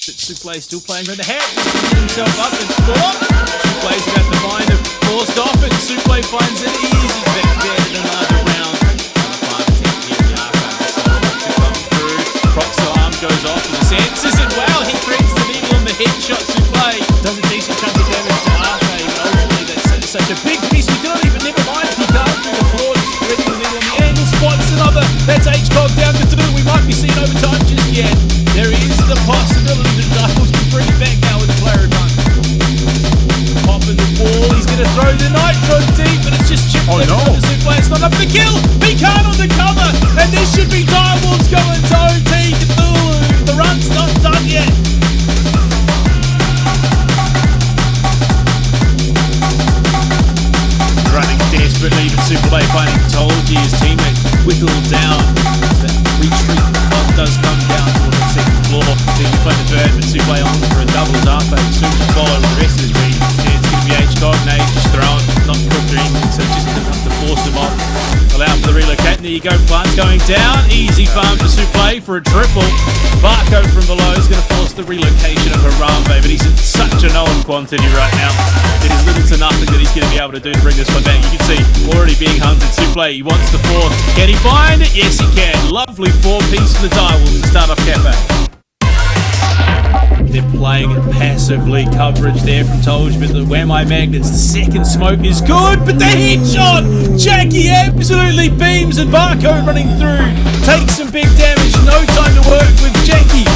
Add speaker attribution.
Speaker 1: But Suplay still playing for the head. himself up and score. Suplay's about to find him. Forced off it. Suplay finds it easy. Back there in another round. Proxo arm goes off with the senses and wow, he threads the needle on the headshot Suplay. Does a decent chunk of damage to Arthur. Ultimately, that's such a big piece. We cannot even never mind Picard through the floor, threading the needle on the angle. Spots another. That's H-Cog down to two. We might be seeing overtime just yet. To the nitro deep, but it's just chipped
Speaker 2: Oh, no.
Speaker 1: of Suplex. Not up for the kill. Picard on the cover, and this should be Direwolves going to OT. Cthulhu, the run's not done yet. Running desperately, but Superplay finding Tolji, his teammate, whittled down. That retreat does come down toward the second floor. Then we find the third, but Superplay on Allow for the relocate, there you go, plant's going down. Easy farm for Superplay for a triple. Barco from below is going to force the relocation of Harambe, but he's in such a known quantity right now. It is little to nothing that he's going to be able to do to bring this one back. You can see already being hunted. Suplay, he wants the fourth. Can he find it? Yes, he can. Lovely four piece for the Direwolves to start off Cafe. They're playing it passively. Coverage there from Tolj, but the Wamai Magnets, the second smoke is good, but the headshot! Jackie absolutely beams and Barco running through. Takes some big damage, no time to work with Jackie.